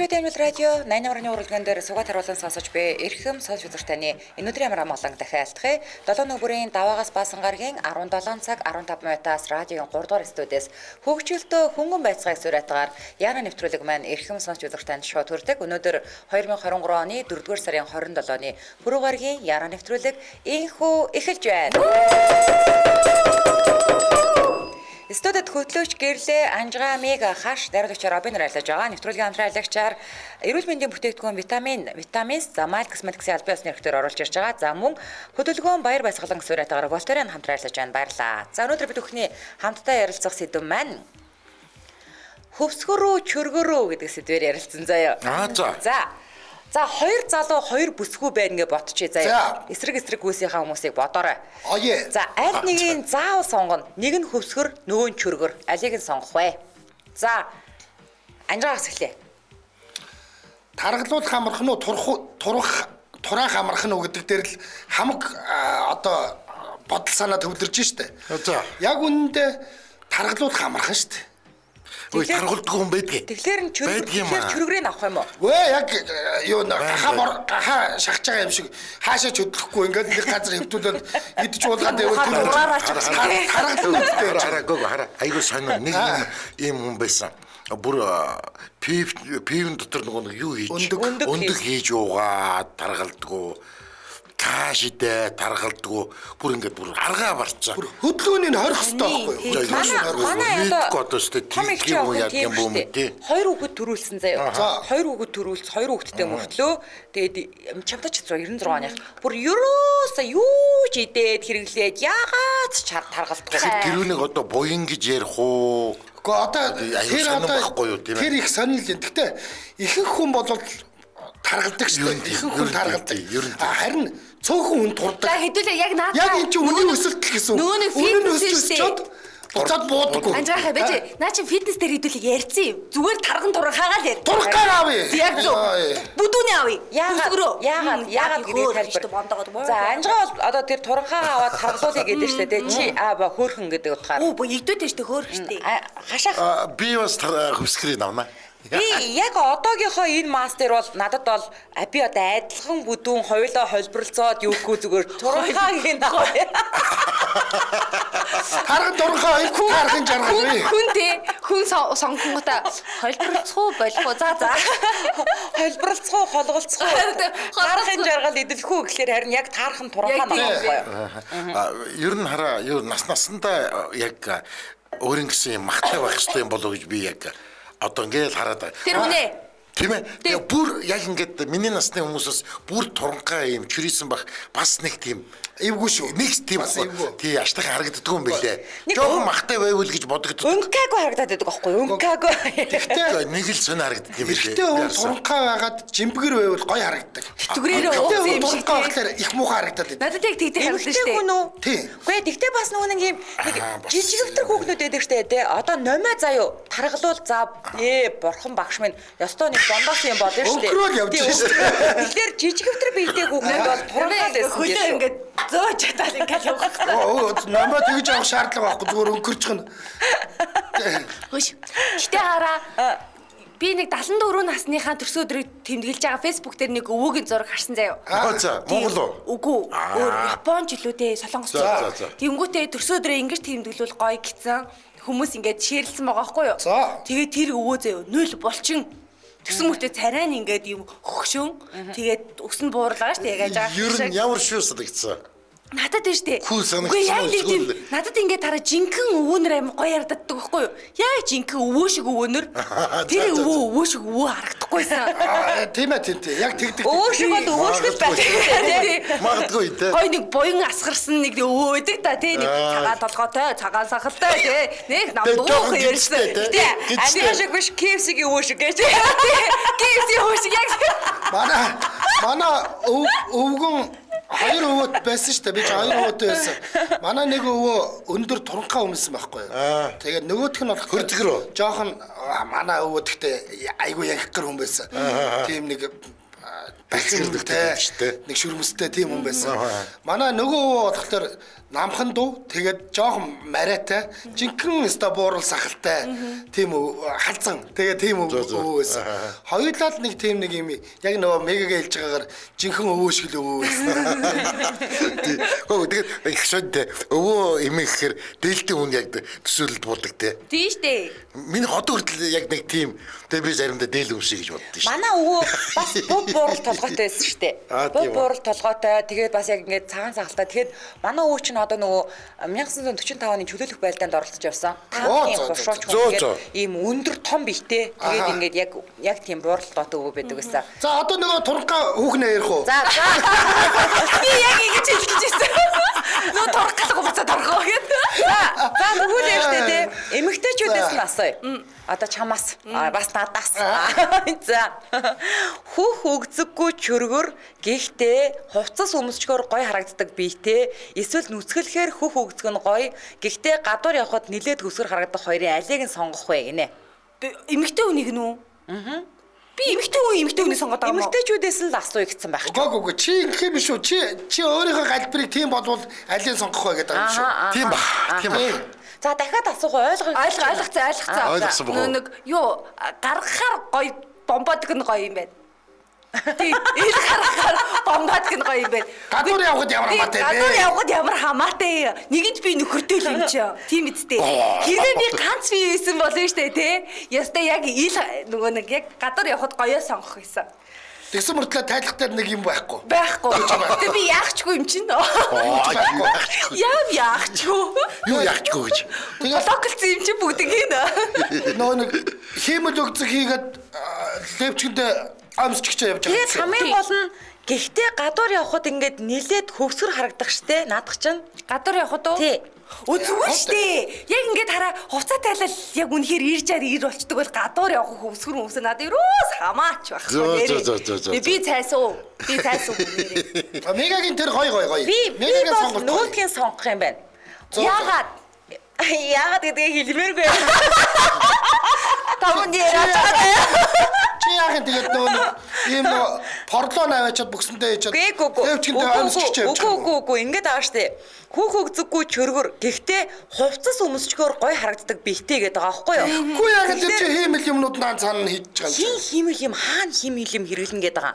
Монголчуудын амжилт радио 88-ны уралдаан дээр сугаад харуулан сонсож буй эрхэм сонсож үзэж таны өнөөдрийн амар амгалан дахиад алтхыг 7 өнөө бүрийн даваагаас баасан гарагийн 17 цаг 15 минутаас радиогийн 3 дугаар студиэс хөгжөлтөө хөнгөн байцгааг сураатгаар Яна нэвтрүүлэг маань эрхэм сонсож үзэж танд шууд хүрдэг. Өнөөдөр 2023 оны 4-р сарын 27-ны пүрэв гарагийн Яна нэвтрүүлэг инхүү эхэлж байна. Студид хөтлөөч гэрлээ Анжгаа Мега хаш найруулагчаар Робин ажиллаж байгаа. Нэвтрүүлгийн хамтран аялагчаар эрүүл мэндийн бүтээгдэхүүн витамин, витаминс, замал косметиксийн албан ёсны нэрхээр оруулж ирж байгаа. За мөн хөдөлгөөн баяр баясгалан суурайтаагаар Волтерийн хамтран ажиллаж байна. Баярлаа. За өнөөдөр бид бүхний хамтдаа ярилцах сэдв маань хөвсгөрөө чөргөрөө гэдэг сэдвээр ярилцсан заяа. Аа за. За За хоёр залуу хоёр бүсгүй байна гэж бодчихъя заяа. Эсрэг эсрэг гүйсийнхаа хүмүүсийг бодоорой. Оё. За аль нэгийг заавал сонгоно. Нэг нь хөвсгөр, нөгөө нь чөргөр. Алийг нь сонгох вэ? За. Анжаагаас эхлэе. Таргалуулах амарх нь уу турах турах тураах амарх нь уу гэдэг дээр л хамаг одоо бодол санаа төвлөрж штэ. За. Яг үнэндээ таргалуулах амархан штэ. Ой таргуулдаг хүн байдгийг. Тэгэхээр нь юм аа. чөргөрийг авах юм уу? Вэ яг э, юу нэ гаха бор гаха шахаж байгаа юм шиг хаашаа ч хөдлөхгүй ингээд нэг газар хөвтүүлээд идэж уулгаад Ухаан тэр дураараа ч таргалуулдаг Хараа хараа. Айгуу сонио нэг юм ийм хүн байсан. Бүр а, пив пивэн дотор нөгөө нэг юу хийж Өндөг. Хийж уугаад таргалдгуу каш идэ таргалдгуу бүр ингээд бүр аргаа барцаа. бүр хөдөлгөөнийг хорих хэрэгтэй байхгүй юу? Манай одоо одоо өстэй том тийм ихчийн юм яг юм бүү шүү тий. дээ. Хоёр хүүхэд төрүүлсэн заяа. За. Хоёр хүүхэд төрүүлс, хоёр хүүхэдтэй мөртлөө тэгээд чамтач 96 оных. Бүр ерөөсөө юу ч идээд хэрэглээд яагаад ч. Тэгэхээр тэрүүнийг одоо буян гэж ярих уу? Гэхдээ одоо тэр одоо байхгүй юу, тийм ээ? тэр их сонирл юм. Гэтэ ихэнх хүн бол таргалдаг шүү дээ. Ихэнх хүн таргалдаг. Харин цөөхөн хүн За турдаг. хэдүүлээ яг наадаа. Яг энэ чинь үнийн өсөлт гэсэн. Нөгөө нэг фитнес өсөлт шүү дээ. өсчод буцаад буудаггүй. Анжаахаа байж наа чи фитнес дээр хэдүүлэг ярьсан юм. Зүгээр тарган туран хаагаал яар. Турхгаар авъя. Яг зөв. Яа, Бүдүүний авъя. Яагаад яагаад яагаад гэдэг хэлбэр тайлбар. бондогод. За анжгаа бол одоо тэр туранхаа аваад таргалуулъя гэдэг шүү дээ. Чи аа ба хөөхөн гэдэг утгаар. Оо бо игдөөтэй штэ хөөх штэ. Хашаах Би бас хөвсгэрийг авнаа. Би яг одоогийнхоо энэ мастер бол надад бол а, би одоо адилхан бүдүүн хоёлоо холборлцоод юугүй зүгээр туранхаагийн даа. Тарган дурхаа хоёр тархын жаргал вэ? хүн те хүн сон- сонгонгота холборцоо болох уу. За за. Холборлцоо, холголцоо. Холборлцоо. Таархын жаргал идэлхүү гэхлээр харин яг таархан туранхаа Яг тийм. байгаа байхгүй юу? А, Ер нь хараа юу нас насандаа яг гэсэн юм махтай байх хэрэгтэй юм болов уу гэж би яг одоо ингээл хараад байгаа. Тэр үнэ. Тийм ээ. Бүр яг ингээд миний насны хүмүүсээс бүр туранхаа юм чүрийсэн бах бас нэг тийм Эвгүй шүү. нэг тийм Бас эвгүй. тий аштайхан харагддаг юм. Нэг Жохон өн- махтай байвал гэж бодогддог. Өнкаагүй харагдаад байдаг байхгүй юу? Өнкаагүй. Тэгээ нэг л сони харагддаг юм бэлээ. Эрэгтэй хүн туранхаа байгаад жимбгэр байвал гоё харагддаг. Түгрээрээ хүн юм шиг байхлаар их муухай харагдаад байдаг. Надад яг тэгдэг харагдаж Эмэгтэй штэ. хүн үү? Тийм. Үгүй ээ, тэгтээ бас нөгөө нэг юм бас. жижигвтер хүүхнүүд байдаг штэ тий. Одоо номоо заяо таргалуул за ээ бурхан багш минь ёстой нэг дондоос юм болно штэ. Өнгөрөөл явж штэ. Тэгэхээр жижигвтер биетэй хүүхнүүд бол туранхаа лсэн Хөлөө ингээд зөө чатаад ингээд явах. Оо намаа тэгж авах шаардлага байхгүй зүгээр өнгөрчих нь. Хөөш. Гэтэ хараа. Би нэг 74 насныхаа төрсөн өдрийг тэмдэглэж байгаа Facebook дээр нэг өвөөгийн зураг харсан заяа. Аа за Монгол уу? Үгүй. Өөр Японч илүү дээ, Солонгос. Тэнгүүтээ төрсөн өдрөө ингэж тэмдэглүүл гоё гисэн. Хүмүүс ингэж шеэрлсэн байгаа байхгүй юу? Тэгээд тэр өвөө заяа нүл булчин. Тэгсэн мөртөө царай нь ингээд юм хөгшөн. Тэгээд өс нь буурлаа шүү дээ. Яг яаж Ер нь ямар шүү санагдсан. Надад дээ штэ. Хүн санагдсан тийм надад ингээд тараа жинхэнэ өвөөнөр аим гоё ярддаг байхгүй юу? Яг жинхэнэ өвөө шиг өвөөнөр. Тэр өвөө өвөө шиг өвөө харагдахгүйсэн. Аа тийм ээ тийм тийм. Яг тэгдэг. Өвөө шиг бол өвөөшгөл байх. Магадгүй те. Гой нэг буян асгарсан нэг өвөө байдаг та тий нэг Аа. цагаан толгойтой цагаан сахалтай тий нэг нам Тэгээ дуух жоохон ярьсан. гिचтэй, тий? Тий. Гिचтэй. Амиа шиг биш KFC-гийн өвөө шиг гэж. Киси өвөө шиг яг Манай манай өв өвгөн хоёр өвөт байсан шүү дээ. Би ч хоёр өвөтэй байсан. Манай нэг өвөө өндөр туранхаа өмсөн байхгүй юу? Тэгээд нөгөөх нь бол Хөрзгөр үү? Жохон манай өвөө гэхдээ айгу яг гэр хүн байсан. Тийм нэг аа, Бэлгэрдэгтэй шүү дээ. Нэг шүрмэстэй тийм хүн байсан. Манай нөгөө өвөө болохоор намхан дүү тэгээд жоохон мариатай жинхэнэ өста буурал сахалтай тийм үү халзан тэгээд тийм Зөө, зөө. өвөө байсан. Хоёулаа л нэг тийм нэг юм яг нөгөө мегагээ хэлж байгаагаар жинхэнэ өвөө шиг л өвөө байсан. Хөө тэгээд их шууд өвөө эмээ гэхээр дээлтийн хүн яг төсөөлөлд буудаг те. Тийм штэ. Миний одоо хүртэл яг нэг тийм тэгээ би заримдаа дээл юм шиг гэж боддоо шүү. Манай өвөө бас буг буурал толгойтой байсан шүү дээ. Үү. буурал толгойтой. Тэгээд бас яг ингээд цагаан сахалтай. Тэгээд манай өвөө чинь одоо нөгөө 1945 оны чөлөөлөх байлдаанд оролцож явсан. Оо, Танкийн зөө, зөө, хуршууч зөө, хүн тэгээд ийм өндөр том бихтэй. Тэгээд ингээд яг яг тийм бууралтгоотой өвөө байдаг гэсэн. За одоо нөгөө туранга хүүхнээ ярих уу? За за. Би яг ингэж хэлж байсан. Нөө торхлох буцаад орхоо гэдэг. За за бүгд ярьжтэй те. Эмэгтэйчүүдээс нь асууя. Одоо чамаас бас надаас. За. Хүүх өгзөггүй чөргөр гэхдээ хувцас өмсчгөр гой харагддаг биетэй эсвэл нүцгэлэхээр хүүх өгзөг нь гой гэхдээ гадуур явхад нилээд хөсгөр харагдах хоёрын алийг нь сонгох вэ гинэ. Эмэгтэй хүнийг нүү? Аа. Би эмэгтэй хүн эмэгтэй хүнийг сонгоод байгаа юм уу? Эмэгтэйчүүдээс л асууя гэсэн байх. Гог гог чи ингэх юм шүү. Чи чи өөрийнхөө галбирыг тийм болвол алийг сонгох вэ гэдэг юм шүү. Тийм ба. Тийм ба. За дахиад асуух ойлгоо. Ойлгох ойлгоцсон ойлгоцсон. Ойлгосон? Нөө нэг юу гаргахаар гоё бомбодог нь гоё юм байна. Тийм ил гаргахаар бомбодог нь гоё юм байна. Гадуур явхад ямар хамаатай бэ? Гадуур явхад ямар хамаатай. Нэгэнд би нөхөртэй л юм чи. Тийм үсттэй. Хэрвээ би ганц би байсан болно штэ тий. Ястай яг ил нөгөө нэг яг гадуур явхад гоёо сонгох гэсэн. Тэгсэн мөртлөө тайлах дээр нэг юм байхгүй. Байхгүй. Тэгээ би яахчгүй юм чинь. Яав яахчгүй. Юу яахчгүй гэж. Блоклцсон юм чи бүгдийг хийнэ. нөгөө нэг хиймэл өгцөг хийгээд левчгэндээ амсчгч явж байгаа. Тэгээд хамгийн гол нь гэхдээ гадуур явхад ингээд нилээд хөвсгөр харагдах штэ наадах чинь. Гадуур явхад уу? Тий. Үзгүй штэ. Яг ингээд хараа хувцас тайлал яг үнэхээр ирж аар ир болчдөг бол гадуур явах хөвсгөр өмсө надад юус хамаач байхгүй. Нэрээ. Би- цайсуу. Би. А, Мегагийн тэр гой гой гой. Мегагийн гоё. нөгөөдгийн сонгох юм байна. Яагаад? Яагаад гэдгийг хэлмээргүй. Таван яриад байгаа. Чи юм тэгээд ийм порлоо наваачаад гүй гүй. левчгэндээ амсчгч явж Үгүй үгүй үгүй ингэж байгаа штэ. Хүүх өгзөггүй чөргөр. Гэхдээ хувцас өмсчгөр гой харагддаг бихтэй гэдэг байгаа байхгүй юу? Үгүй яах юм чи хиймэл юмнууд наан цаана хийж байгаа Хин юм. химэл юм хаана химэл юм хэрэглэн гэдэг байгаа.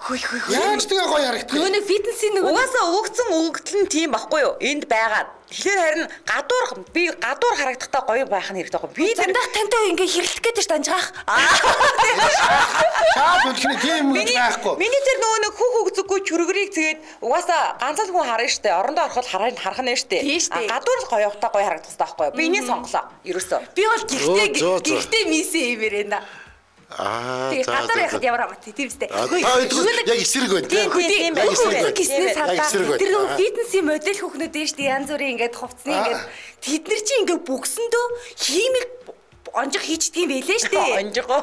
Яаж тэгээ гоё харагдах Нөгөө нэг фитнесийн нөгөө Угаасаа өгцөн өгдөл нь тийм байхгүй юу? Энд байгаа. Тэгэхээр харин гадуур би гадуур харагдахтаа гоё байх нь хэрэгтэй байхгүй юу? Би Зандах тантай ингээ хэрэлдэх гээд ш данжгаах. Аа. Шаад үлхний тийм юм байхгүй. миний тэр нөгөө нэг хүүх өгзөггүй чүргэрийг тэгээд угаасаа ганцхан хүн харна штэ. Орондоо ороход харах харах нь штэ. Гадуур л гоё явахтаа гоё харагдах хэрэгтэй байхгүй юу? Би энийг сонголоо. Ерөөсөө. Би бол зөө. гихтээ мисэн юм ярина. Аа. Тэгээ гадар яхад ямар хамаатай тийм үстэй. Яг эсрэг байна Тийм, тийм. байна. яг эсрэг байна. Тэр нөгөө фитнесийн модель дээ шүү дээ. Янз бүрийн ингээд хувцсны ингээд тэд нар чинь ингээд бүгсэндөө хиймэл онжих хийчдэг юм байлээ шүү дээ. Онжгоо.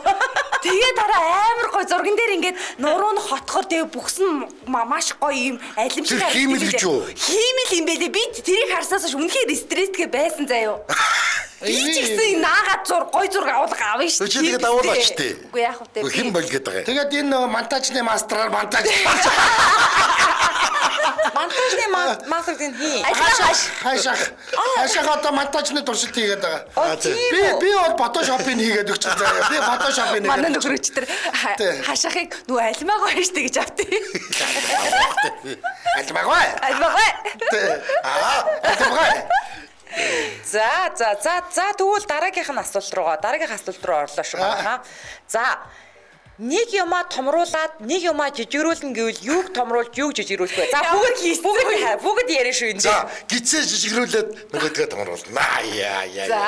Тэгээ дараа амар гой зурган дээр ингээд нуруу нь хотхоор тэгээ бүксэн ма- маш гоё юм алимшиг хиймэл гэж юу? Хиймэл юм байлээ. Би тэрийг харсаас ш үнэхээр стресстэй байсан заяо. Би ч гэсэн наагаад зур гой зураг авах авна шүү. Чи тэгээд авуулаач тий. Үгүй яах вэ? Хэн бол гээд байгаа юм. Тэгээд энэ монтажны мастраар монтаж Монтажны мастер гэн хий. Ажлаа хайшаах хайшаах одоо монтажны туршилт хийгээд байгаа. Би би бол фотошопыг хийгээд өгч байгаа. Би фотошопыг Манай өчтөр Тий. хашаахыг нөгөө альмаагаа штэ гэж автыг. Альмагай. Альмаагаа. Аа, альмагай. За за за за тэгвэл дараагийнх нь асуулт руугаа дараагийнх асуулт руу орлоо шүү хаа. За нэг юмаа томруулаад нэг юмаа жижигрүүлнэ гэвэл юуг томруулж юуг жижигрүүлэх вэ? За бүгд бүгд бүгд ярина шүү энэ. За гизээ жижигрүүлээд нөгөөдгөө томруулна. Яа яа. За.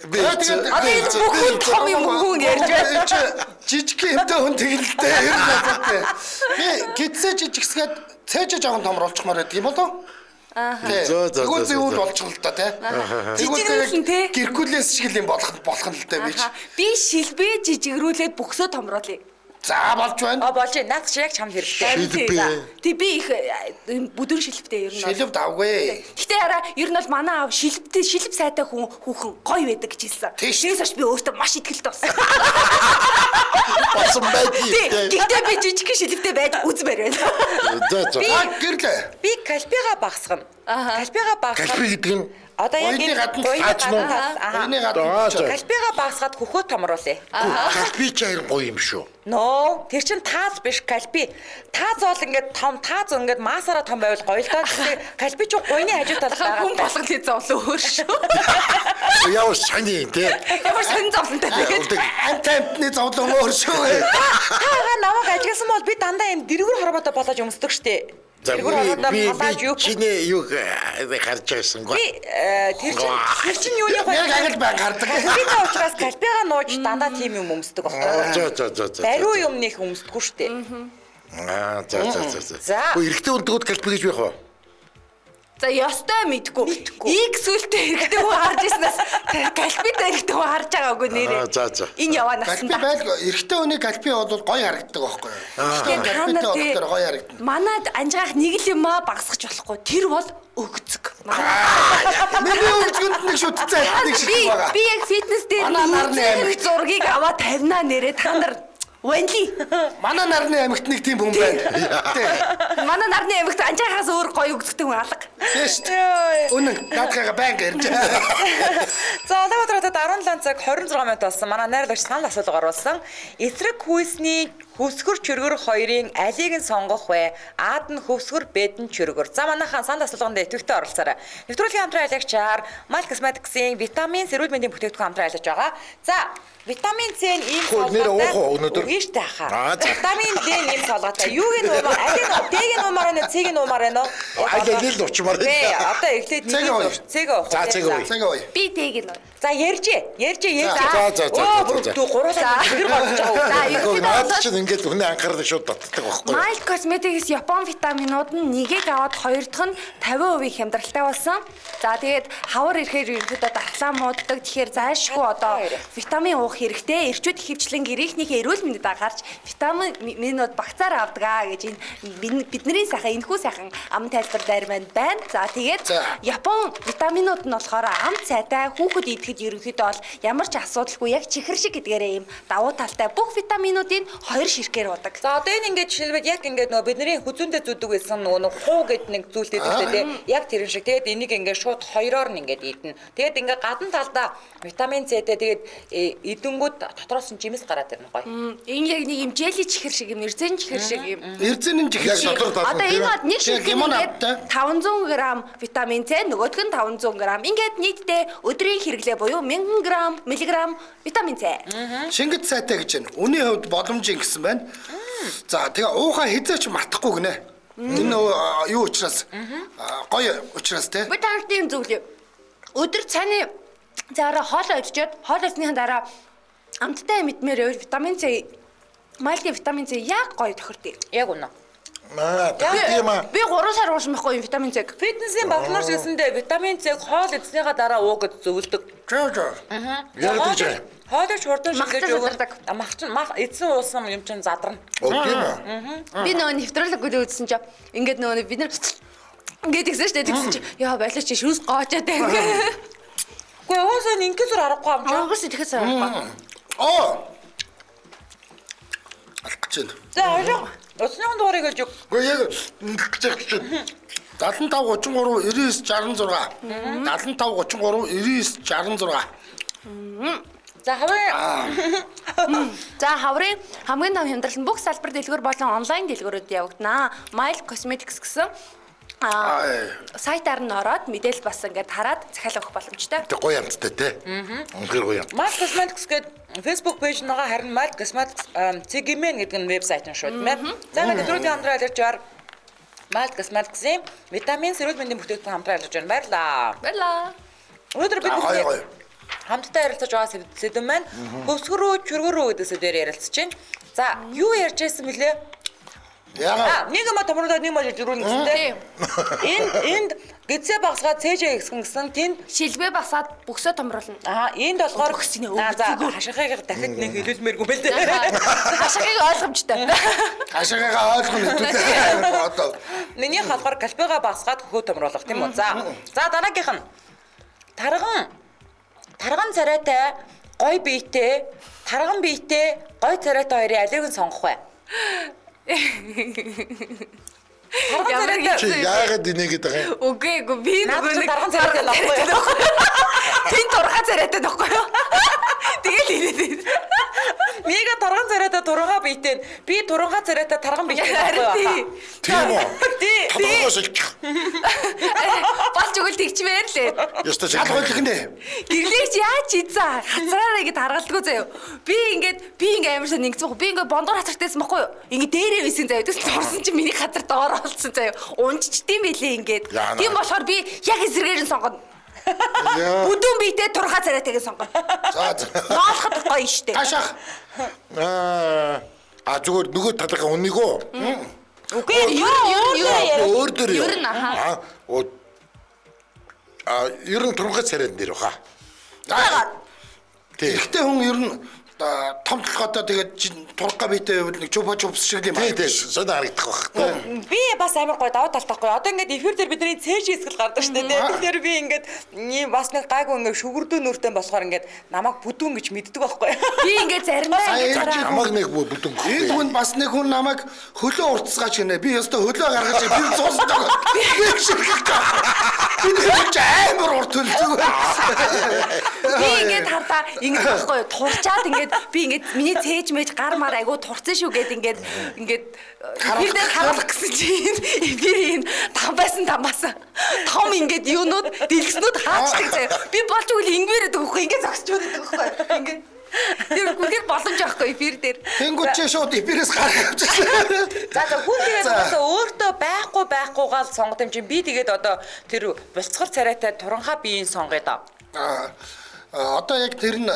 Би тэгээд- бүхэн том юм хүн ярьж байна. Жижиг юмтай хүн тэгэлтэй ер нь бодтой. Би гидсээ жижигсгээд цээжэ жоохон томруулчихмаар байдаг юм болов? Аа. Зөө, зөө, Тэгвэл зөө, зөвүүл зөө. болчих л та тий. Жижигрүүлэн, тий. Геркулес шиг юм болох болох нь л та би. ч. Аха. Би шилбээ жижигрүүлээд бүксөө томруулъя. За болж байна. А болж байна. Наад чи яг чамд хэрэгтэй. Тэг би их э, бүдүн шилбэтэй ер нь. Шилв давгүй. Гэтэ хараа ер нь бол манай аав шилбэтэй шилб сайтай хүн хүүхэн гоё байдаг гэж хэлсэн. Тэрээс хойш би өөртөө маш ихтгэлтэй болсон. болсон Тий, байдгийг. Гэхдээ би жижиг шилэвтэй байж үзмээр байна. За за. Гэрлээ. Би кальпига багсгана. Кальпига багсгана. Кальпи гэдэг нь Одоо яг энэ гадна Аа, гадна. за. Кальпига багсгаад хөхөө томруулъя. кальпи чаяр гоё юм шүү. Ноо, тэр чин тааз биш кальпи. Тааз бол ингээд том, тааз ингээд масаараа том байвал гоё л доо. Кальпи ч гойны хажуу талд Хүн байгаа. болгол хийж зовлоо өөр шүү. Яа сони тий. Ямар сонин зовлонтой тэгээд. Ант амтны зовлон өөр шүү. Таага намайг ажигласан бол би дандаа юм дэргүр хорвоотой болоод өмсдөг штеп. Дэргүр би би халааж юу. би чиний юу харж байсангүй. Би э, тэр чин тэр чин юуны гоё. Яг агал бай гардаг. Кальпига учраас кальпига нууж дандаа тийм юм өмсдөг байхгүй. За за за за. Бариу юм нэх өмсдөггүй штеп. Аа за за за. Хөө эрэгтэй хүндгүүд кальпи гэж байх уу? За ёстой мэдгүй. Иг сүлтэй хэрэгтэй хүн харж ирснээс галпитай хэрэгтэй хүн харж байгаагүй нэрээ. Аа, за, за. Энэ яваа Галпи насанда. байл эрэгтэй хүний галпи бол гоё харагддаг байхгүй юу? Нар тий болохоор гоё харагдана. манад анжгаах нэг л юм аа багсгах болохгүй. Тэр бол өгцөг. Миний үржинд нэг шүтцээ нэг шиг байгаа. би яг фитнес дээр амигт. зургийг аваа тавина нэрээ та нар Вэнли. Манай нарны амьгт нэг тийм хүн байна. Манай нарны амигт анжаахаас өөр гоё өгцөгтэй хүн алга. Тэст. Үнэн наадхага банк ирж. За Улаанбаатар хотод 17 цаг 26 минут болсон. Манай найрлагч санал асуулга оруулсан. Эсрэг хүйсний хөвсгөр чөргөр хоёрын алийг нь сонгох вэ? Аад нь хөвсгөр, Б нь чөргөр. За манайхан санал асуулганд идэвхтэй оролцоорой. Нэвтрүүлгийн хамтран айлгчаар Mal Cosmetics-ийн витамин, сэрүүл мэндийн бүтээгдэхүүн хамтран айлгаж байгаа. За Витамин С нь ийм Хөө, нэр уух уу өнөөдөр? Үгүй штэ Аа, хаа. за. Витамин Д нь ийм солготой. Юуг нь уумаар, алийг нь Д-г нь уумаар байна уу, С-г нь уумаар байна уу? Аа, яг л уучмаар байна. Бэ, одоо эхлээд нэг ууя. Цэг уух. За, цэг ууя. Цаг ой. Би тэг нь. За ярьжээ. Ярьжээ, ярьжээ. За, за, за, Оо, за, за. бүр гуруулаа хэр болж За, байгаа. юу Гэхдээ гэдэг чинь ингээд хүний анхаарал шууд татдаг байхгүй юу? Mild Cosmetics Япон витаминууд нь нэгийг аваад хоёр дахь нь 50% хямдралтай болсон. За тэгээд хавар ирэхээр ерөнхийдөө дархлаа мууддаг. Тэгэхээр зайлшгүй одоо витамин уух хэрэгтэй. Эрчүүд ихэвчлэн гэрийнхнийхээ эрүүл мэндэд анхаарч витамин минууд багцаар авдаг аа гэж энэ бидний сайхан энэхүү сайхан ам тайлбар дээр маань байна. За тэгээд. Япон витаминууд нь болохоор ам цайтай хүүхэд идэхэд ерөнхийдөө бол ямар ч асуудалгүй яг чихэр шиг гэдгээрээ юм давуу талтай бүх витаминуудыг хоёр ширхгээр удаг. За одоо энэ ингээд жишээлбэл яг ингээд нөгөө бидний хүзүүндээ зүдэг байсан нөгөө нэг хуу гэд нэг зүйлтэй зүйлтэй тий. Яг тэр шиг. Тэгээд энийг ингээд шууд хоёроор нь ингээд идэнэ. Тэгээд ингээд гадна талдаа витамин С-тэй тэгээд э, идэнгүүд дотроос нь жимс гараад ирнэ гоё. Энэ яг нэг юм жели чихэр шиг юм, эрзэн чихэр шиг юм. Эрзэн Яг чихэр. дотор татна Одоо энэ нэг шиг гимон автай. 500 г витамин С, нөгөөх нь 500 г. Ингээд нийтдээ өдрийн хэрэглээ буюу 1000 г, миллиграмм витамин С. Шингэт сайтай гэж байна. Үний хувьд боломжийн гэсэн байна. За тэгээ уухаа хизээч мартахгүй гинэ. Энэ нөгөө, а, юу учраас гоё учраас те. Би танарт юм зөвлөе. Өдөр цааны заараа хоол идчихэд хоол идсныхаа дараа амттай мэдмээр витамин С Мальгийн витамин С яг гоё тохирдъя. Яг үнэ. Аа, тийм аа. Би 3 сар уусан байхгүй юм витамин С-г. Фитнесийн багнаар шилсэндээ витамин С хоол идснийхаа дараа уу гэж зөвлөдөг. Жоо жоо. Яг гэж байна. Хоолыг хурдан задардаг. А, Мах чинь мах эзэн уусан юм чинь задарна. Оо тийм үү? Би нөгөө нефрологгүй үзсэн чинь ингээд нөгөө бид нар ингээд шүү дээ тэгсэн чинь яа байлаа чи шүүс гоочоод байна. Гэхдээ уусаа ингээд зүр аргагүй юм чинь. Монгос итгэхээс авахгүй. Оо. Алах гэж байна. За хоёроо усны дуурайг гэж үг. Гэхдээ яг ингэж яах чинь 75 33 99 66 75 33 99 66 За хаваа За хаврын. Хамгийн том хямдрал нь бүх салбар дэлгүүр болон онлайн дэлгүүрүүд явагдана. Mile Cosmetics гэсэн. Сайтаар нь ороод мэдээлэл бас ингээд хараад захиалга өгөх боломжтой. тэг гоё амттай те. Үнэхээр гоё юм. Mal Cosmetics гэдэг Facebook пэйж нэгаа харин Mal Cosmetics Цэгимэн гэдэг нь вебсайт нь шууд мэ. За ингээд өдрүүдийн хамтран айлгачаар Mal Cosmetics-ийн витамин сэрүүл мэндийн бүтээгдэхүүн хамтран айлгаж байна. Баярлаа. Баярлаа. Өнөөдөр бид Аа, хамтдаа ярилцаж байгаа сэд- сэдв маань хөвсгөрөө чөргөрөө гэдэг сэдвээр ярилцаж байна. За, юу ярьж байсан бэлээ? Яагаад нэг юм томруулаад нэг мал зөрүүн гэсэн тийм. Энд энд гизээ багсгаад цээжээ гисгэн гэсэн тэнд Шилбэ басаад бөксөө томруулна. Аа, энд болохоор Өгсөн өгцөгөө. хашихыг дахид нэг хэлүүлмээргүй байл дээ. Хашагийг ойлгомжтой. хашаагаа ойлгоно хэвээр одоо Миний болохоор кальпига багсгаад хөхөө томруулах тийм үү? За. За дараагийнх нь тарган тарган царайтай гой биетэй, тарган биетэй, гой царайтай хоёрын алиг нь сонгох бай. Чи яагаад инегээд байгаа юм? Үгүй эгүй би нөгөө нэг тарган царайтай байхгүй юу? Тин турхаа царайтай байхгүй юу? Тэгэл инээд. Мега тарган царайтай туранга биетэй. Би туранга царайтай тарган Харин байхгүй? Тийм үү? Тий. Тодорхойлж Болж өгөл тэгчмээр лээ. Яста чи Шалгуулах нэ. Гэрлэгч яаж ийцээ хацраараа ингэ таргалдгүй заяа. Би ингээд би ингээ амар сайн ингэсэн байхгүй. Би ингээ бондор хацартайсан байхгүй юу? Ингээ дээрээ висэн заяа. Тэгс турсан чи миний хацар доор олцсон заяа. Унжчдсан байлээ ингээд. Тийм болохоор би яг эсрэгээр нь сонгоно. Бүдүүн биетэй турхаа царайтайг сонгоно. За за. Ноолоход гоё штэ. Таашаах. Аа а зүгээр нөгөө талынхаа үнийг үү? Үгүй Ер нь ер нь Өөр дөр? Ер нь, аха. А ер нь турхаа царайд нэр баха. Тий. Гэхдээ хүн ер нь том толгойтой тэгээд турга биетэй байвал нэг чупа чупс шиг юм Тий, байна. тий. Сони харагдах тий. Би бас амар гоё даваа талтахгүй. Одоо ингээд эфир дээр бидний цээж хийсгэл гардаг шүү дээ. Тэгэхээр би ингээд ийм бас нэг гайгүй ингээд шүгэрдүү нүртэй болохоор ингээд намайг бүдүүн гэж мэддэг байхгүй. Би ингээ заримдаа Сая ингээ энэ зараа. Намаг нэг бүдүн. Энэ хүн бас нэг хүн намайг хөлөө уртсгаач гинэ. Би өстө хөлөө гаргаж би цуусдаг. Би шиг. Би нэг амар урт хөлдөг. Би ингээд хардаа ингэж байхгүй юу турчаад ингээд би ингээд миний цээж мэж гар мар айгу турцсан шүү гэд ингээд ингээд дээр харуулах гэсэн чинь би энэ там байсан тамаас том ингээд юунууд дэлгэснүүд хаачдаг заяа. Би болж өгөл ингээрээд өгөхгүй ингээд зогсч байдаг байхгүй. Ингээд Тэр гүгээр боломж авахгүй эфир дээр. Тэнгүүд чи шууд эпирээс гаргаж авчихсан. За за хүн тэгээд угаасаа өөртөө байхгүй байхгүйгаал сонгод юм чинь би тэгээд одоо тэр булцгар царайтай туранхаа биеийн сонгоё доо. Аа одоо яг тэр нь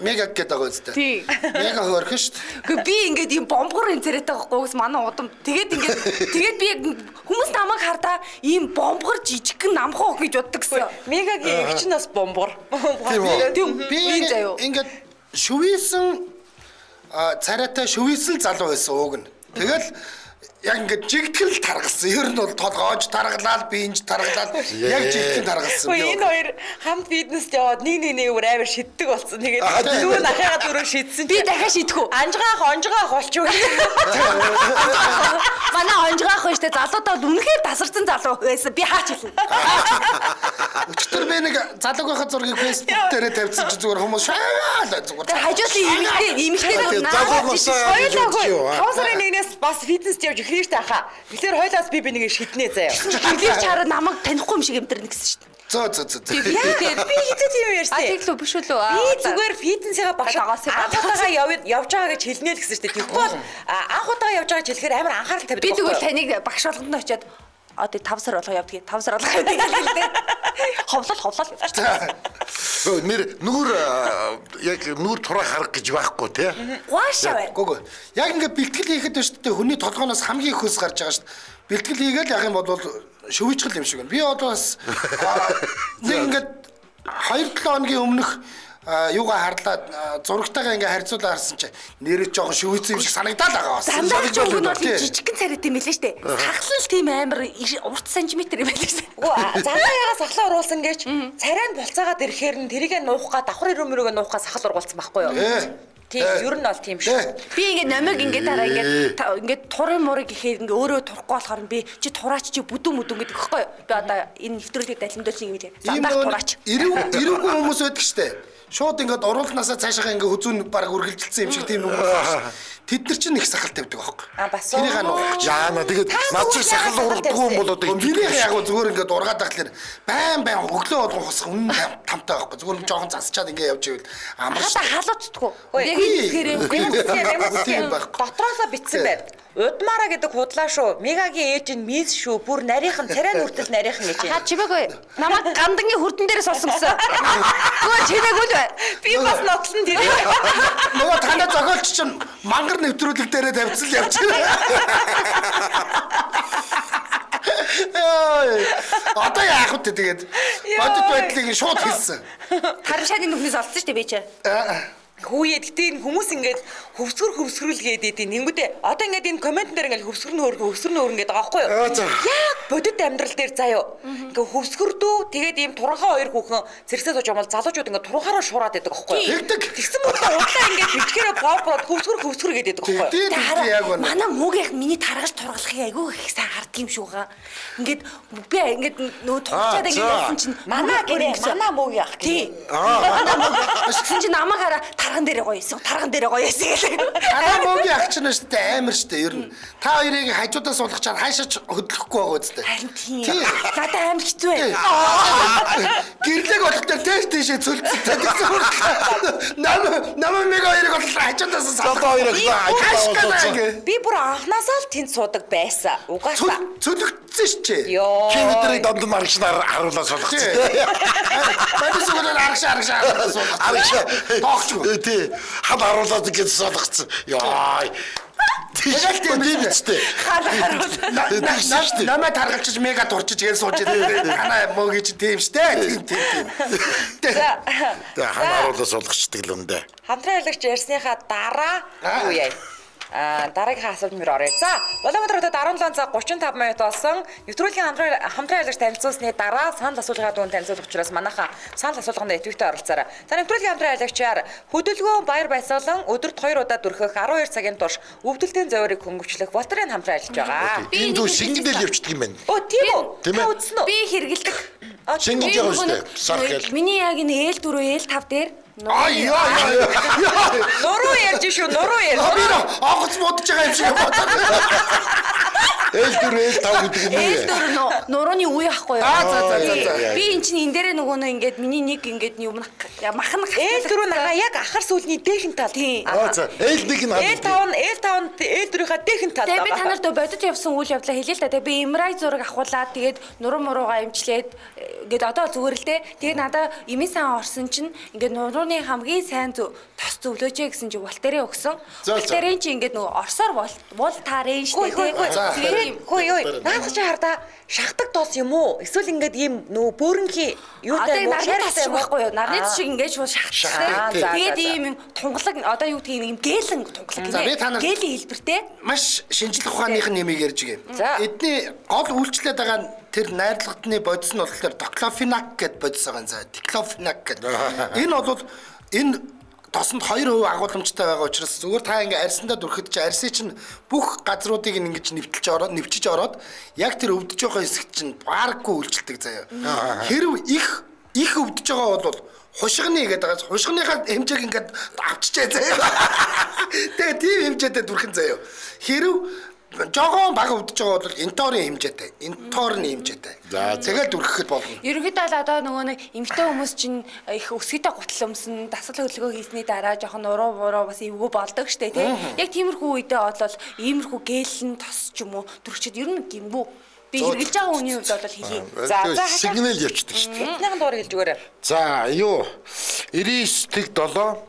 мега гэдэг байгаа үстэй. Тий. Мега хөөрхөн шүү дээ. Гэхдээ би ингээд ийм бомбгор энэ царайтай байхгүй бас манай удам. Тэгээд ингээд тэгээд би яг хүмүүс намайг хардаа ийм бомбгор жижигхэн намхан гэж боддог гэсэн. Мегагийн эгч нь бас бомбор. Тийм? Тийм Би ингээд шүвээсэн царайтай шүвээсэн залуу байсан ууг нь. Тэгэл яг ингээд жигтгэл таргалсан. Ер нь бол толгоож таргалаад, биенж таргалаад яг жигтгэл таргалсан. Энэ хоёр хамт фитнест яваад нэг нэг нэг өөр амар шиддэг болсон. Тэгээд Аа, тийм. дүү нахаага дөрөв шидсэн. Би дахиад шийдэх үү? анжгаах онжгаах болчих. Манай онжгаах байж та залуудаа бол үнэхээр тасарсан залуу байсан. Би хаач хэлнэ. Өчтөр би нэг залууг байхад зургийг Facebook дээрээ тавьсан чи зүгээр хүмүүс Тэр зүгээр. хажуудлын имэгтэй имэгтэй гэж үзчих юу? Таван сарын нэгнээс бас фитнест явж эхлэв штэ хаа. Тэгэхээр хойлоос би би нэг шиднэ заяа. Гэрлэж чараа намайг танихгүй юм шиг амтэрнэ гэсэн шүү дээ. Зөө зөө зөө. Яа би хизээ тийм А ярьсан. тийм л биш үү? Би зүгээр фитнесээ багш Агаas юм байна. анх удаага яв- явж байгаа гэж хэлнэ л гэсэн шүү дээ. А, анх удаага явж байгаа гэж хэлэхээр амар анхаарал тавьдаг. би тэгвэл таныг багш болгонд очиод одоо 5 сар болгоо явдгийг 5 сар болгоо явдгийг хэлээ. Ховлол ховлол. Нэр нүур яг нүур тураа харах гэж байхгүй тий. Гуашаа байна. Гүг. Яг ингээд бэлтгэл хийхэд байна шүү дээ. Хүний толгооноос хамгийн их хөлс гарч байгаа шүү дээ. Бэлтгэл хийгээл яг юм бол шөвичгэл юм шиг байна. Би одоо бас нэг ингээд 2-7 хоногийн өмнөх юугаа харлаад а, зурагтайгаа ингээ харьцуулаа харсан чи нэрээ жоохон шөвицэн юм шиг санагдаад байгаа бас. Бол байна, тий. жижигхэн царайтай юм лээ штэ. Сахлал тийм амар урт сантиметр юм байлээ. Үгүй загаагаа сахлаа уруулсан гэж царайнд болцаагаад ирэхээр нь тэрийг нуух га давхар өрөмөрөөгөө нуух га сахал ургуулсан байхгүй юу? Ээ. Тийм Ээ. ер нь бол тийм шүү. Ээ. Би ингээд номиг ингээд дараа ингээд ингээд турын мурыг гэхээр ингээд өөрөө турахгүй болохоор би чи тураач чи бүдүүн мүдүүн гэдэг хэвхэв. Би одоо энэ нэвтрүүлгийг далимдуулж юм Зандаа нөгөө тураач. Ирүү ирүүгүй хүмүүс байдаг штэ. Шууд ингээд оруулнасаа цаашаа ингээ хүзүүн баг үргэлжилсэн юм шиг тийм нэг хүмүүс. Тэд нар чинь их сахал тавьдаг байхгүй. А бас Тэрийг нуух. Яана тэгээд над чи сахал урдгүй юм бол одоо Миний яг гоо зүгээр ингээд ургаад тахлаар байн байн өглөө болгон хосох үнэн там- тамтай байхгүй. Зүгээр жоохон засчаад ингээ явж ивэл амар Хата халууцдаггүй. Ой, Яг байхгүй. дотроосоо битсэн байд. Удмаараа гэдэг худлаа шүү. Мегагийн ээж нь мис шүү. Бүр нарийнхан царай нүртэл нарийнхан гэж. Ха чимээгүй. Намайг гандангийн хүрдэн дээрээс олсон гэсэн. Гөө чимээгүй л бай. Би бас нотлон тэр. нөгөө танаа зохиолч чинь мангар нэвтрүүлэг дээрээ тавьчихсан л явж байна. Одоо яах вэ тэгээд бодит байдлыг шууд хэлсэн. Харин шаны нүхнээс олсон шүү дээ би чи. Аа, Хүүе гэтээ энэ хүмүүс ингээд хөвсгөр хөвсгрүүлгээд идэв. Тэнгүүдээ одоо ингээд энэ коммент дээр ингээд хөвсгөр нь хөргө хөвсгөр нь хөргө гэдэг байгаа байхгүй Аа, юу? Яг бодит амьдрал дээр заяо. Ингээд хөвсгөрдөө тэгээд ийм туранхаа хоёр хүүхэн зэрэгсээ сууж бол залуучууд ингээд туранхаараа шуураад байдаг байхгүй юу? Тэгдэг. Тэгсэн мөрөдөө удлаа ингээд бичгээрээ бовброод хөвсгөр хөвсгөр гэдэг байхгүй юу? Манай муугийнх миний таргаж тургалахыг айгүй их сайн харддаг юм шүүгээ. Ингээд би ингээд нөө Аа, тугчаад ингээд явсан чинь Манай гэрээ манай муугийн ах. Манай мууг. Тэгсэн чинь намайг хараа тарган дээрээ гоё эсэ. Тарган дээрээ гоё гэлээ. Танаа мөгийн ах чинь шүү дээ амар шүү дээ ер нь. Та хоёрыг хажуудаас суулгачаар хаашаач хөдлөхгүй байгаа үстэй. Харин тийм. Тий. Надад амар хэцүү бай. Гэрлэг болох дээр тест тийшээ цөлцсөн тэгсэн. Нам нам мэг хоёрыг бол хажуудаас суулгах. хоёроо Хаашгаа Би бүр анханасаа л тэнд суудаг байсан. Угаасаа. цөлөгдсөн шүү дээ. Йоо. Чи бидний донд маргч нар харуулаа суулгацсан. Бадис өгөл аргаш аргаш аргаш суулгах. Аргаша. Тоогч. Тий. Хад харуулаад гэж суулгацсан. Яа. Тэгэл тийм тийм үстэй. Шүү дээ. Намайг таргалчиж мега дурчиж гээл сууж ирээ. Танаа мөгийн чи тийм шүү дээ. Тийм тийм тийм. За. Тэгээ хан харуулаа суулгачдаг л үндэ. Хамтран аялагч ярьсныхаа дараа Аа. юу яа? А дараагийн асуулт мөр оръё. За, Улаанбаатар хотод 17 цаг 35 минут болсон. Нэвтрүүлгийн хамтран хамтран аялагч танилцуулсны дараа санал асуулгын дунд танилцуулах учраас манайха санал асуулганд идэвхтэй оролцоорой. За, нэвтрүүлгийн хамтран аялагчаар хөдөлгөөн баяр баясгалан өдөрт 2 удаа дүрхэх 12 цагийн турш өвдөлтийн зөөрийг хөнгөвчлөх Волтерийн хамтран ажиллаж байгаа. Энэ дүү шингэдэл явчихдаг юм байна. Оо, тийм үү? Та үзсэн үү? Би шүү дээ. Сар гэл. Миний яг энэ ээл дөрөв ээл тав дээр Аа яа яа. Нуруу ярьж шүү, нуруу ярьж. Хабир онгоц муудаж байгаа юм шиг бодоод. Ээл дүр ээл тав гэдэг юм уу? дөрөв нөө нурууны үе ахгүй юу? Аа, за, за, за. Би эн чинь энэ дээрээ нөгөө нөө ингээд миний нэг ингээд юм махан Ээл дөрөв нагаа яг ахар сүлний дээхэн тал. Тийм. Аа за. Ээл нэг нь Ээл хад. таван, ээл таван, ээл дөрөвийнхаа дээхэн тал. Тэгээ би та нарт бодит явсан үйл явдлаа хэлээ л да. Тэгээ би эмрай зураг авахуулаад тэгээд нуруу муруугаа имчлээд ингээд одоо зүгээр л дээ. Тэгээд надаа имийн сан орсон чинь ингээд нурууны хамгийн сайн зөв тос зөвлөөж гэсэн чи Волтерийн өгсөн. Волтерийн чи ингээд нөгөө орсоор бол вол тарын Хөөе штэ. Тэгээд юм Хөөе хөөе. Наадах чи хардаа шахдаг тоос юм уу? Эсвэл ингээд ийм нөө бөөрөнхийн Одоо юутай нарны тас шиг байхгүй юу? Нарны шиг ингэж шууд Шахдаг, Тэгээд ийм юм тунгалаг одоо юу гэдгийг юм гээлэн тунгалаг За, би та нарт- Гээлийн хэлбэртэй. Маш шинжлэх ухааных нэмийг ярьж гээ. Эдний гол үйлчлээд байгаа нь тэр найрлагтны бодис нь болохоор доклофенак гэд бодис байгаа юм. За, диклофенак гэд. Энэ бол энэ тосонд 2% агуулмжтай байгаа учраас зүгээр та ингээ арьсандаа дүрхэд чи арьсыг чинь бүх газруудыг ингэж нэвтэлж ороод нэвчиж ороод яг тэр өвдөж байгаа хэсэгт чинь баарггүй үйлчлдэг заяа. Хэрв их их өвдөж байгаа бол хушгины гэдэг байгаа. Хушгиныхаа хэмжээг ингээд авчижээ заяа. Тэгээ тийм хэмжээтэй дүрхэн заяа. Хэрв жогоон баг өвдөж байгаа бол энторын хэмжээтэй, энторны хэмжээтэй. Тэгэл дүрхэхэд болно. Ерөнхийдөө л одоо нөгөө нэг эмгтэй хүмүүс чинь их өсгөдөө гутал өмсөн, дасгал хөдөлгөөн хийсний дараа жоохон уруу муруу бас эвгүй болдог штэ тий. Яг тиймэрхүү үедээ бол иймэрхүү гэлэн тос ч юм уу дүрчид ер нь гимбүү. Би хэрглэж байгаа хүний хувьд бол хэлье. За, за. Сигнал явчихдаг дээ. Эднийхэн дуур хэлж өгөөрэй. За, юу 99 тэг 7 а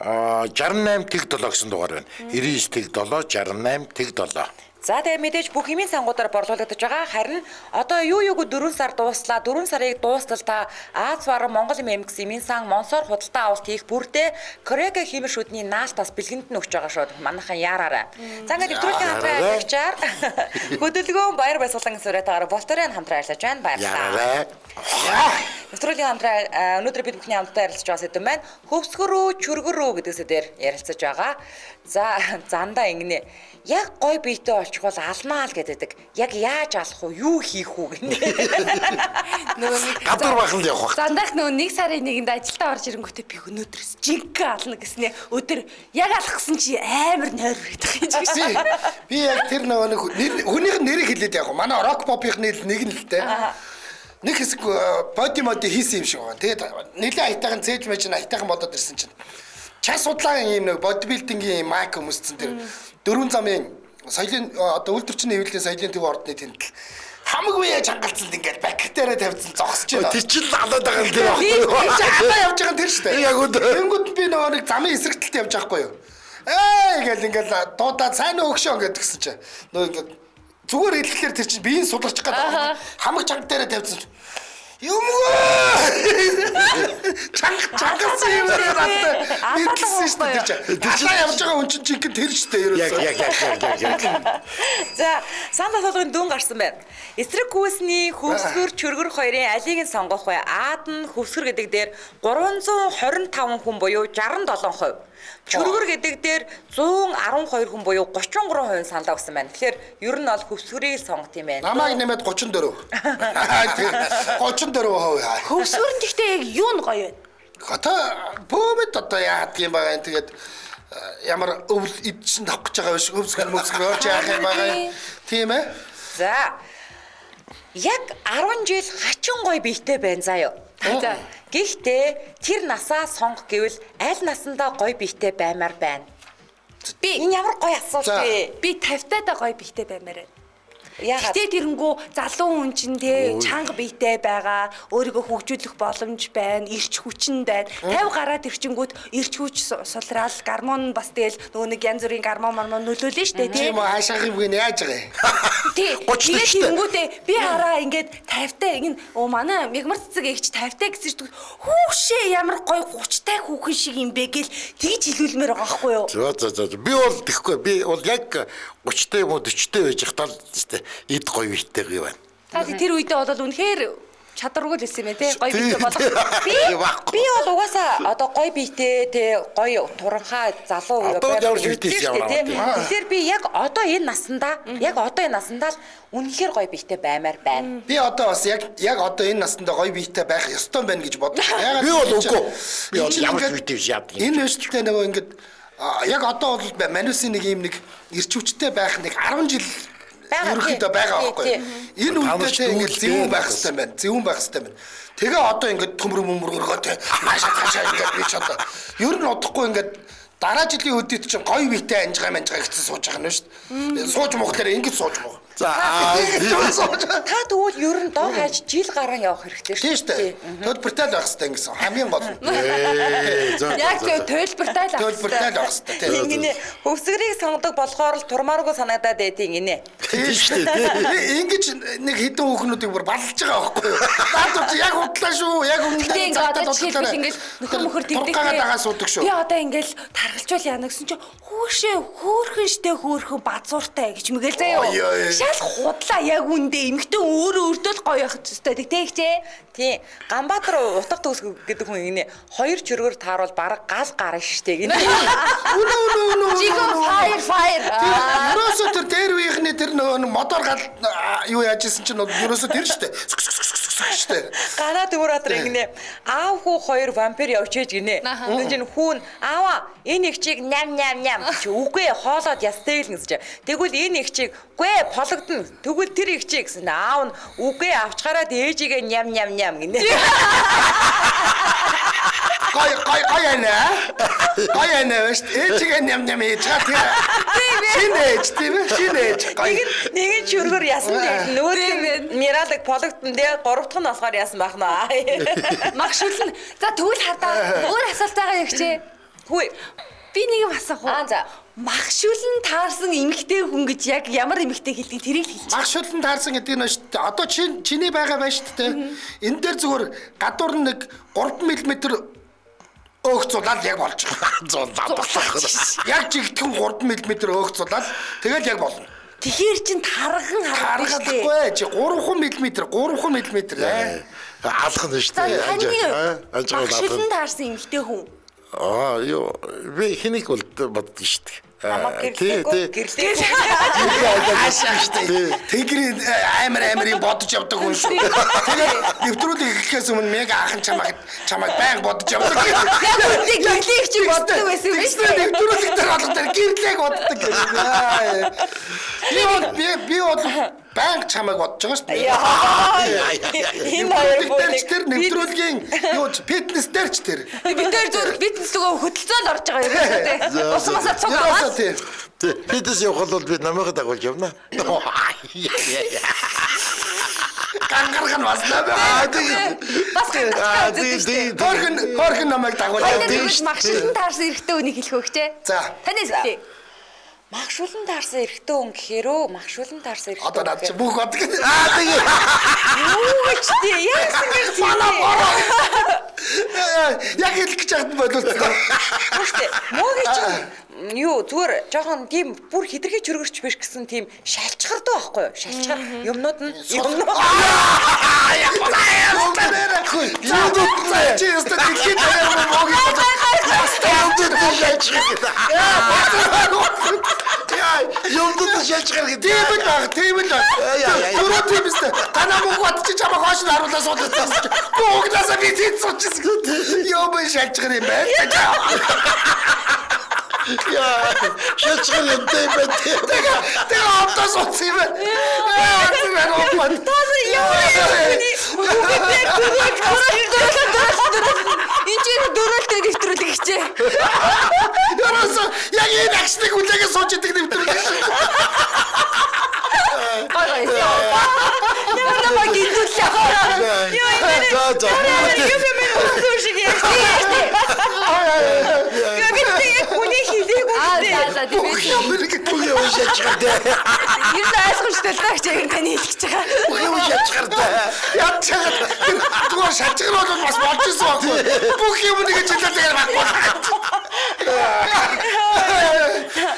68 тэг 7 гэсэн дугаар байна. 99 тэг 7 68 тэг 7. За тэгээ мэдээж бүх хэмийн сангуудаар борлуулагдаж байгаа. Харин одоо юу юуг 4 сар дууслаа. 4 сарыг дуустал та Аз баруун Монгол юм эмгс хэмийн сан Монсоор худалдаа авалт хийх бүрдээ Корега хэмэр шүдний наалтаас бэлгэнд нь өгч байгаа шууд. Манайхан яараарай. За ингээд нэвтрүүлгийн хамтран ажиллагчаар хөдөлгөөн баяр баясгалан сүрэтээр Волторын хамтран ажиллаж байна. Баярлалаа. Нэвтрүүлгийн хамтран а, өнөөдөр бид бүхний хамтдаа ярилцж байгаа сэдв байна. Хөвсгөрөө, чүргэрөө гэдэг сэдвээр ярилцаж байгаа. За зандаа ингэнэ. Яг гой биетэй олчих бол алмаа л гэдэг. Яг яаж алах уу? Юу хийх үү гэнэ. Нөгөө нэг Гадар бахан л явах. Зандах нөгөө нэг сарын нэгэнд ажилдаа орж ирэнгүүтээ би өнөөдрөөс жинхэнэ ална гэснэ. Өдөр яг алах гэсэн чи амар нойр Би байгаа юм. би яг тэр нөгөө нэг хүнийх нэрийг хэлээд яг. Манай рок попийнхны нэг нь л те. Нэг хэсэг э, боди моди хийсэн юм шиг байна. Тэгээд нэлээ айтайхан цээж мэж нь айтайхан болоод ирсэн чинь. Час судлагын юм нэг бодибилдингийн майк өмсцэн тэр дөрвөн замын соёлын э, одоо үйлдвэрчний хэвлэлийн соёлын төв ордны тэмдэл хамаг үе чангалцанд ингээд бактериа тавьсан зогсож байна. Тэр чинь алаад байгаа юм дээр Би байхгүй чи юу? хадаа явж байгаа нь тэр шүү дээ. Яг үгүй. Тэнгүүд би нөгөө нэг замын эсрэг талд явж байгаа хгүй юу. Ээ гэл ингээл дуудаад сайн өгшөө гэдэг гисэн чи. Нөгөө ингээд зүгээр хэлэхлээр тэр чинь биеийн Аха. байгаа. Хамаг чанга дээрээ тавьсан. Юмгоо! Чанга чангас юм надад. Алаа Идсэн шүү дээ. Тэр чинь явж байгаа хүн чинь жинхэнэ тэр шүү дээ Яг ерөөсөө. яг яг яг яг яг. За, сандал толгойн дүн гарсан байна. Эсрэг хүүсний хөвсгөр чөргөр хоёрын алийг нь сонгох бай. Аад нь хөвсгөр гэдэг дээр 325 хүн буюу 67%. Чөргөр гэдэг дээр 112 хүн буюу 33% саналаа өгсөн байна. Тэгэхээр ер нь бол хөвсгөрийг сонгох юм байна. Намайг нэмээд 34. Тэр 34 хувь. Хөвсгөр нь гэхдээ яг юу нь гоё вэ? Хата бөөмөд одоо яадаг юм байгаа юм тэгээд э, ямар өвл идсэн тавах гэж байгаа биш өвсгөр мөсгөр орж яах юм байгаа юм. Тийм ээ. За. Яг 10 жил хачин гой биетэй байна заа юу. За. Гэхдээ тэр насаа сонгох гэвэл аль насандаа гой биетэй баймаар байна. Би Энэ ямар гой асуулт вэ? би 50 таа гоё бихтэй баймаар байна. Яагаад? Гэтэ тэрэнгүү залуу хүн чинь те чанга биетэй байгаа, өөрийгөө хөгжүүлэх боломж байна, ирч хүчин байна. 50 гараад ирчингүүд ирч хүч су- сулраал, гормон бас тэгэл нөгөө нэг янз бүрийн гормон мормон нөлөөлнө штэ те. Тийм үү хаашаах юм гин яаж байгаа юм. Тий. 30 Тэгээд штэ. тэрэнгүүтээ би хараа ингээд 50-тай ин оо манай мигмар цэцэг эгч 50-тай гэсэн чинь хүүшээ ямар гоё 30-тай хүүхэн шиг юм бэ гэл тэгж хэлүүлмээр байгаа байхгүй юу? За за за. Би бол тэхгүй. Би бол яг 30-тай юм уу 40-тай байж хатал тест эд гоё бийтэй гоё байна. Та тэр үедээ бол үнэхээр чадваргүй л байсан юм те. Гоё Тий, бийтэй болох. Би би бол угаасаа одоо гой биетэй те гой туранхай залуу амт. Тэгэхээр би яг одоо энэ наснда яг одоо энэ наснда л үнэхээр гой биетэй баймаар байна. Би одоо бас яг яг одоо энэ настанда гоё биетэй байх ёстой байна гэж бодлоо. Ягаад Би бол үгүй. Би ямар бийтэй биш яадаг юм. Энэ өсөлттэй нөгөө ингээд а, яг одоо бол манусын нэг юм нэг ирч хүчтэй байх нэг 10 жил ерөнхийдөө байгаа байхгүй. Энэ ч те ингээд зөвүүн байх хэрэгтэй байна. Зөвүүн байх хэрэгтэй байна. Тэгээ одоо ингээд төмөр мөмөргөө те хаашаа хаашаа ингээд би ч одоо ер нь удахгүй ингээд дараа жилийн үдийт чинь гоё биетэй анжгаа манжгаа гэсэн сууж байгаа юм шүү дээ. Сууж мохлоор ингэж сууж мох. За. Та тэгвэл ер нь доо хайж жил гарan явах хэрэгтэй Тийм шүү дээ. Төлбөртэй л байх хэрэгтэй гэсэн хамгийн гол нь. Ээ, за, Яг зөв төлбөртэй л авах Төлбөртэй л байх хэрэгтэй тийм. Ингэнэ хөвсгөрийг сонгодог болохоор л турмааргүй санагдаад байдیں۔ гинэ. Тийм шүү дээ. Ингэж нэг хідэн хүүхнүүдийг бүр баллаж байгаа байхгүй юу? Чи яг удлаа шүү. Яг өмнө Гэтэ ингээ одоо жишээлбэл ингээл нөхөр мөхөр тэгдэг. Тургагаа дагаа суудаг шүү. Би одоо ингээл таргалжуул яана гэсэн чи хүүшээ хөөхөн штэ хөөхөн базууртай гэж мэгэл заяа. Шал худлаа яг үндэ эмхтэн өөрөө өрдөл гоё явах зүстэй тэгтэйгчээ. Тийм. Ганбаатар утга төгс гэдэг хүн ингэнэ. Хоёр чөргөр тааруул баг гал гарна штэ гинэ. Үнэ үнэ үнэ. Жиго fire fire. Ерөөсөө тэр дээр үеийнхний тэр нөгөө мотор гал юу яаж исэн чинь бол ерөөсөө тэр шүү дээ. Шүү дээ. Ганаа Дүүратар ингэнэ. Аав хүү хоёр вампир явж ээж гинэ. Тэгж энэ хүүн аава энэ их чиг ням ням ням чи үгүй хоолоод ястай л гэсэн чи. Тэгвэл энэ их чиг үгүй пологдно. Тэгвэл тэр их чиг гэсэн. Аав нь үгүй авчгараад ээжигээ ням ням ням гинэ. Гой гой яана. Гой яана шүү дээ. Ээжигээ ням ням ээж чаа тэр. Шинэ ээж тийм ээ. Шинэ ээж. Нэг нь нэг нь чөргөр ясан дээр нөгөө нь миралыг пологдно дээ гурав дахь нь болохоор ясан бахна. Магшуулна. За тэгвэл хардаа өөр асуулт байгаа яг чи. Хүй. Би нэг юм асах уу? Аа за. Магшуулн таарсан эмэгтэй хүн гэж яг ямар эмэгтэй хэлдэг тэрийг л хэлчих. Магшуулан таарсан гэдэг нь шүү дээ. Одоо чи чиний байгаа байна шүү дээ. Энэ дээр зүгээр гадуур нь нэг 3 мм өөгцүүлаад яг болж байгаа. Зун задлах. Яг жигтгэн 3 мм өөгцүүлаад тэгэл яг болно. Тэгэхээр чин штэ. Харагдахгүй чи 3 мм 3 мм. Алах нь шүү дээ. Анжаа магшуулн алах. таарсан эмэгтэй хүн. Аа, ёо, би хэнийг бол боддог шүү дээ. Намайг тий, тий. гэрлээ. Тэнгэрийн э, амар амарын бодож явдаг хүн шүү. Тэгээд нэвтрүүлэг эхлэхээс өмнө мега ахын чамайг чамайг баян бодож явдаг. Яг үндэ гэрлийг чи боддог байсан юм Тэгснэ шүү. нэвтрүүлэг дээр болгоод гэрлэг боддог. Би бол би би бол баян чамайг бодож байгаа шүү дээ. Энэ хоёр ч тэр нэвтрүүлгийн юу фитнес дээр ч тэр. Бид нэр зөв фитнес лгөө хөдөлцөөл орж байгаа юм шүү дээ. Ус масаа цуг Ерөөсөө аваад. тийм. Тий, Бидээс явах бол би намайг дагуулж явна. Гангарх нь бас тий. Бас тий. Хорхин хорхин намайг дагуул. Хоёул тий, нэг шүү магшилсан таарсан эрэгтэй үнийг хэлэх те. За. Танаас хэлээ. Магшуулан таарсан эрэгтэй хүн гэхээрөө магшуулан таарсан эрэгтэй. Одоо над чи бүх бод гэдэг. Аа тэгээ. юу гэж тий яасан гэж тий. Яг хэлэх гэж яхад боловсон. Үгүй муугийн чинь юу зүгээр жоохон тийм бүр хитрхи чөргөрч биш гэсэн тийм шалчгардаг байхгүй юу? Шалчгар юмнууд нь юмнууд Юу чи ястаа дэлхийд муугийн Юмдад шалж Яа, юмдад шалж гарах гэдэг. Тийм л баг, тийм л баг. Түрүү тийм ээ. Танаа мөнгө бат чи чамаа хоош нь харуулаа суудсан. Бүгдээсээ би тийм суудчихсан. Юу бэ шалж гэр юм бэ? Яа, шалж гарах юм дээ бэ. Тэгээ тэгээ автаа суудсан юм байна. Аа, тийм ээ. Опад. Энд чинь дөрөлтөг нэвтрүүлэг хичээ. Яраас яг энэ агшныг хүлээгээ сууж идэг нэвтрүүлэг. Гой гой. Ямар ба гинтүүлээ. Юу юм бэ? За за. Юу юм бэ? Үгүй шиг яа. Юу би тэг хүний хилээг Аа үстэй. за за тийм ээ. Юм шалж гарах. Юу ойлгомжтой л таах чиг таны хэлж байгаа. Бүх юм шалж гарах. Чагаад зүгээр шатгар бол бас болж исэн байхгүй. Бүх юм нэг жилээр тэгээд баггүй.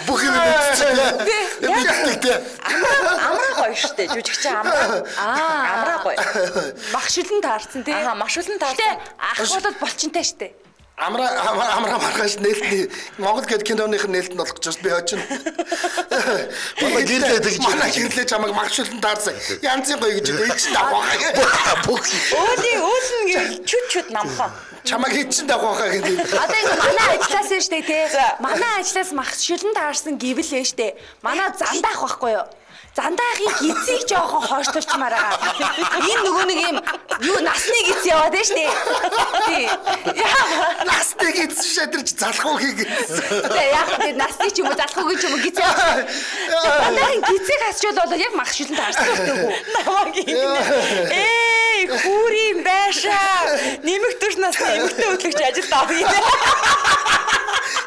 Бүх юм мэдчихлээ. Мэдчихлээ. Амраа гоё штэ жүжигч амраа. Аа амраа гоё. Махшилан таарсан тий. Аа Гэтэ таарсан. ах болоод болчинтай штэ. Амра амра маргааш нээлтний Монгол гэд киноных нээлт нь болох гэж би очино. Манай гэрлээд гэж. Манай гэрлээ чамайг магшуулан таарсан. Янзын гоё гэж хэлдэг чинь давхаа. Бүх Өөлийн өөлн гэл чүт чүт намхан. Чамайг хэд чинь давхаа гэдэг. Одоо ингэ манай ажлаас нь штэ тий. Манай ажлаас махшилан таарсан гэвэл нь штэ. Манай зандаах байхгүй юу? Зандаахын гизийг жоохон хойшлуулчмаар байгаа. Энэ нөгөө нэг юм юу насны гиз яваад байна штэ. Тий. Яа. Настыг эзэн шадарч залах уу хийгээ. Тэгээ яг тэр насны ч юм уу залхуугийн ч юм уу гиз яваад. Зандаахын гизийг хасчвал бол яг махшилан таарсан гэдэг үү? Намаг юм. Эй хүүрийн байшаа. Нэмэх төрш насны эмэгтэй хөтлөгч ажилд авъя.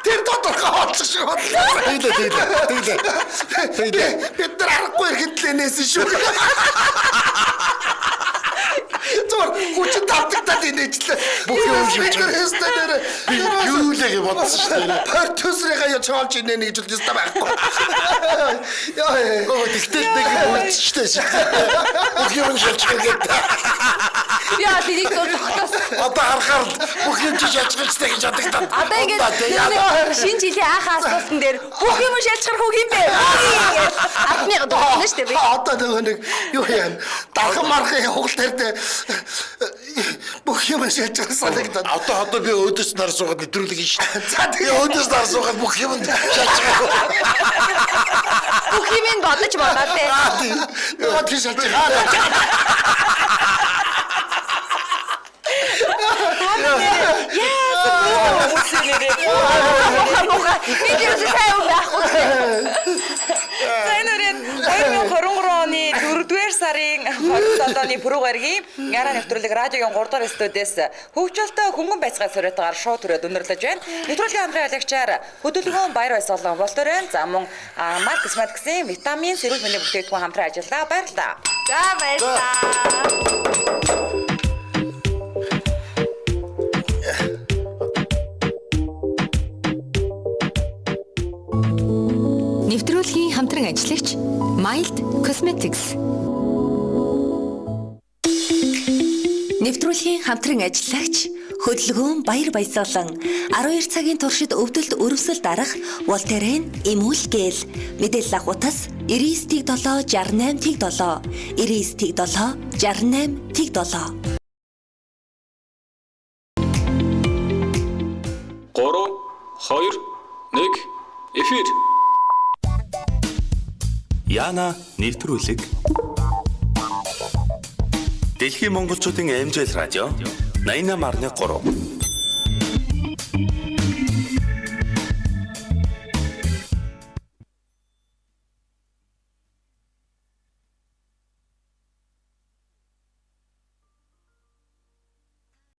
Тэр тодорхой хоолцох шиг бодлоо. Тэглээ тэглээ. Тэглээ. Бид нар аргагүй эрхэнтлэнээс шүү. Зур хүчин тавтагдаад инээжлээ. Бүх юм байгаа. Хэстэ нэрэ. Би юу л гэж бодсон шүү дээ. Продюсерыгаа яа чоолж инээ гэж л ёстой байхгүй. Яа. Оо тэгтэл нэг үлдчихтэй шүү. Бүх юм гарах. Яа тэрийг зөв тогтоос. Одоо харахаар бүх юм чи шалж гарахтай гэж бодогдсон. Одоо ингэж нэг шинэ жилийн анхаа асуултан дээр бүх юм шалжгарх үг юм бэ? Атны дохно штэ би. Одоо нөгөө нэг юу яа. Дархан мархын хугал тарьд бүх юм шалж байгаа санагдаад. Одоо одоо би өөдөөс нар суугаад нэвтрүүлэг хийн шүү. За тэгээ өөдөөс нар суугаад бүх юм шалж гарах. Бүх юм ин бодож бодоо те. Яа тийш шалж байгаа. Муха муха. Би юу сайн юм яахгүй. Үрээд 2023 оны 4-р сарын 27-ны пүрэв гарагийн Яра нэвтрүүлэг радиогийн 3 дугаар студиэс хөгжөлтөө хөнгөн байцгаа суриутгаар шоу төрөд өндөрлөж байна. Нэвтрүүлгийн хамтран ялагчаар хөдөлгөөн баяр баясгалан болтоор байна. За мөн а, Маркс Матксийн витамин сэрүүл мэндийн бүтээгдэхүүн хамтран ажиллаа. Баярлалаа. За баярлалаа. Нэвтрүүлгийн хамтран ажиллагч Mild Cosmetics. Нэвтрүүлгийн хамтран ажиллагч хөдөлгөөн баяр баясгалан 12 цагийн туршид өвдөлт өрөвсөл дарах Волтерен Эмүл гэл. Мэдээлэл авахутас 99.7 68.7 99.7 68.7 Яна нэвтрүүлэг Дэлхийн монголчуудын эмзэл радио 88.3